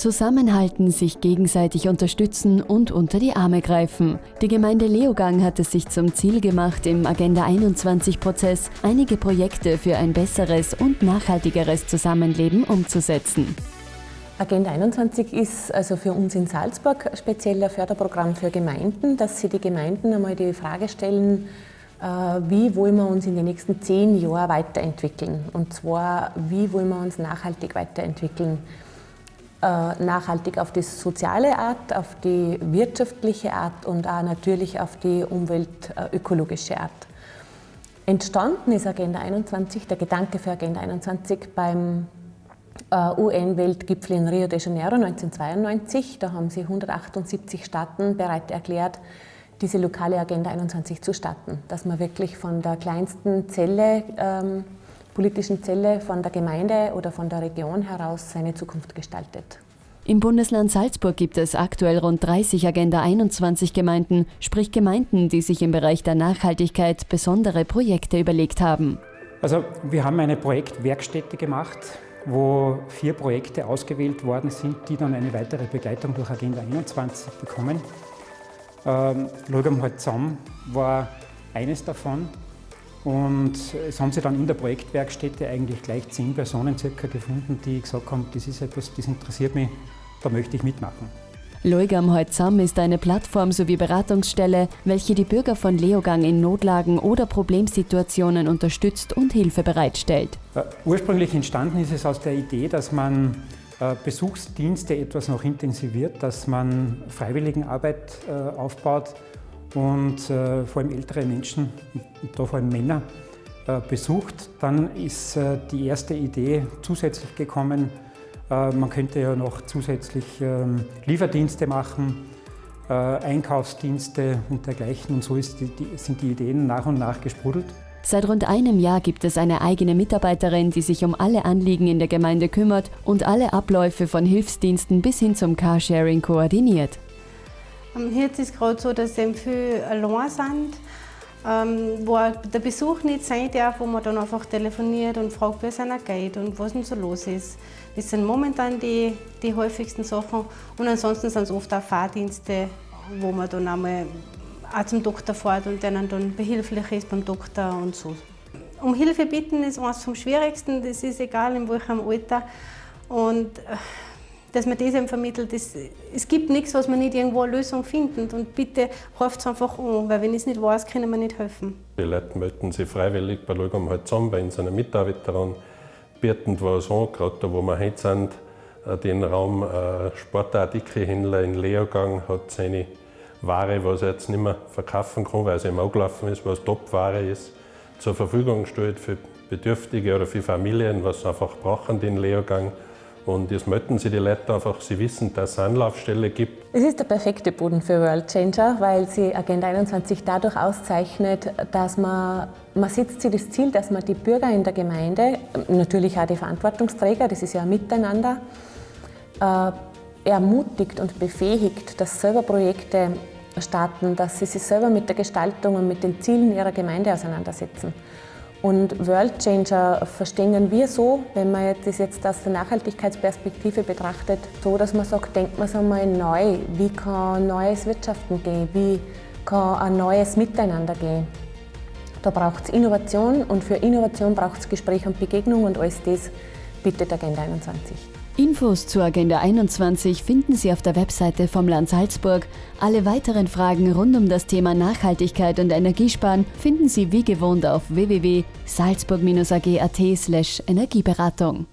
Zusammenhalten, sich gegenseitig unterstützen und unter die Arme greifen. Die Gemeinde Leogang hat es sich zum Ziel gemacht, im Agenda 21-Prozess einige Projekte für ein besseres und nachhaltigeres Zusammenleben umzusetzen. Agenda 21 ist also für uns in Salzburg speziell ein Förderprogramm für Gemeinden, dass sie die Gemeinden einmal die Frage stellen, äh, wie wollen wir uns in den nächsten zehn Jahren weiterentwickeln. Und zwar, wie wollen wir uns nachhaltig weiterentwickeln. Äh, nachhaltig auf die soziale Art, auf die wirtschaftliche Art und auch natürlich auf die umweltökologische Art. Entstanden ist Agenda 21, der Gedanke für Agenda 21 beim äh, UN-Weltgipfel in Rio de Janeiro 1992. Da haben sie 178 Staaten bereit erklärt, diese lokale Agenda 21 zu starten. Dass man wirklich von der kleinsten Zelle, ähm, politischen Zelle, von der Gemeinde oder von der Region heraus seine Zukunft gestaltet. Im Bundesland Salzburg gibt es aktuell rund 30 Agenda 21 Gemeinden, sprich Gemeinden, die sich im Bereich der Nachhaltigkeit besondere Projekte überlegt haben. Also wir haben eine Projektwerkstätte gemacht wo vier Projekte ausgewählt worden sind, die dann eine weitere Begleitung durch Agenda 21 bekommen. Ähm, Logam zusammen war eines davon und es haben sich dann in der Projektwerkstätte eigentlich gleich zehn Personen circa gefunden, die gesagt haben, das ist etwas, das interessiert mich, da möchte ich mitmachen. Leugam Heutzam ist eine Plattform sowie Beratungsstelle, welche die Bürger von Leogang in Notlagen oder Problemsituationen unterstützt und Hilfe bereitstellt. Äh, ursprünglich entstanden ist es aus der Idee, dass man äh, Besuchsdienste etwas noch intensiviert, dass man Freiwilligenarbeit äh, aufbaut und vor allem ältere Menschen, da vor allem Männer, besucht. Dann ist die erste Idee zusätzlich gekommen, äh, man könnte ja noch zusätzlich ähm, Lieferdienste machen, äh, Einkaufsdienste und dergleichen. Und so die, sind die Ideen nach und nach gesprudelt. Seit rund einem Jahr gibt es eine eigene Mitarbeiterin, die sich um alle Anliegen in der Gemeinde kümmert und alle Abläufe von Hilfsdiensten bis hin zum Carsharing koordiniert. Jetzt ist es gerade so, dass eben viele allein sind ähm, wo der Besuch nicht sein darf, wo man dann einfach telefoniert und fragt, wie es einer geht und was denn so los ist. Das sind momentan die, die häufigsten Sachen und ansonsten sind es oft auch Fahrdienste, wo man dann einmal auch zum Doktor fährt und denen dann behilflich ist beim Doktor und so. Um Hilfe bitten ist eines vom Schwierigsten, das ist egal in welchem Alter. Und äh, dass man das eben vermittelt. Das, es gibt nichts, was man nicht irgendwo eine Lösung findet. Und bitte ruft es einfach an, weil wenn ich es nicht weiß, können wir nicht helfen. Die Leute melden sich freiwillig bei Lugam halt zusammen, bei unseren Mitarbeitern, bieten was an, gerade da, wo wir heute sind, äh, den Raum äh, Sportartikelhändler in Leogang hat seine Ware, was er jetzt nicht mehr verkaufen kann, weil sie ihm gelaufen ist, was Top-Ware ist, zur Verfügung gestellt für Bedürftige oder für Familien, was sie einfach brauchen, den Leogang. Und jetzt melden sich die Leute einfach, sie wissen, dass es Anlaufstelle gibt. Es ist der perfekte Boden für World Changer, weil sie Agenda 21 dadurch auszeichnet, dass man, man setzt sich das Ziel, dass man die Bürger in der Gemeinde, natürlich auch die Verantwortungsträger, das ist ja ein Miteinander, äh, ermutigt und befähigt, dass selber Projekte starten, dass sie sich selber mit der Gestaltung und mit den Zielen ihrer Gemeinde auseinandersetzen. Und World Changer verstehen wir so, wenn man das jetzt aus der Nachhaltigkeitsperspektive betrachtet, so, dass man sagt, denkt man es einmal neu, wie kann neues Wirtschaften gehen, wie kann ein neues Miteinander gehen. Da braucht es Innovation und für Innovation braucht es Gespräch und Begegnung und alles das bietet Agenda 21. Infos zur Agenda 21 finden Sie auf der Webseite vom Land Salzburg. Alle weiteren Fragen rund um das Thema Nachhaltigkeit und Energiesparen finden Sie wie gewohnt auf www.salzburg-ag.at/energieberatung.